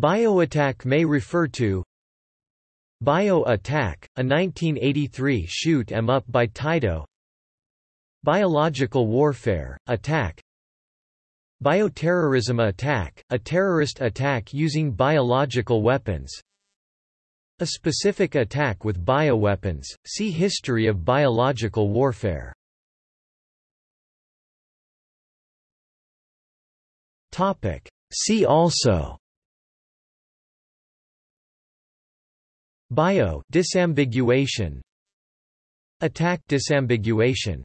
Bioattack may refer to Bio-Attack, a 1983 shoot 'em up by Taito Biological warfare, attack. Bioterrorism attack, a terrorist attack using biological weapons. A specific attack with bioweapons, see History of biological warfare. See also Bio disambiguation Attack disambiguation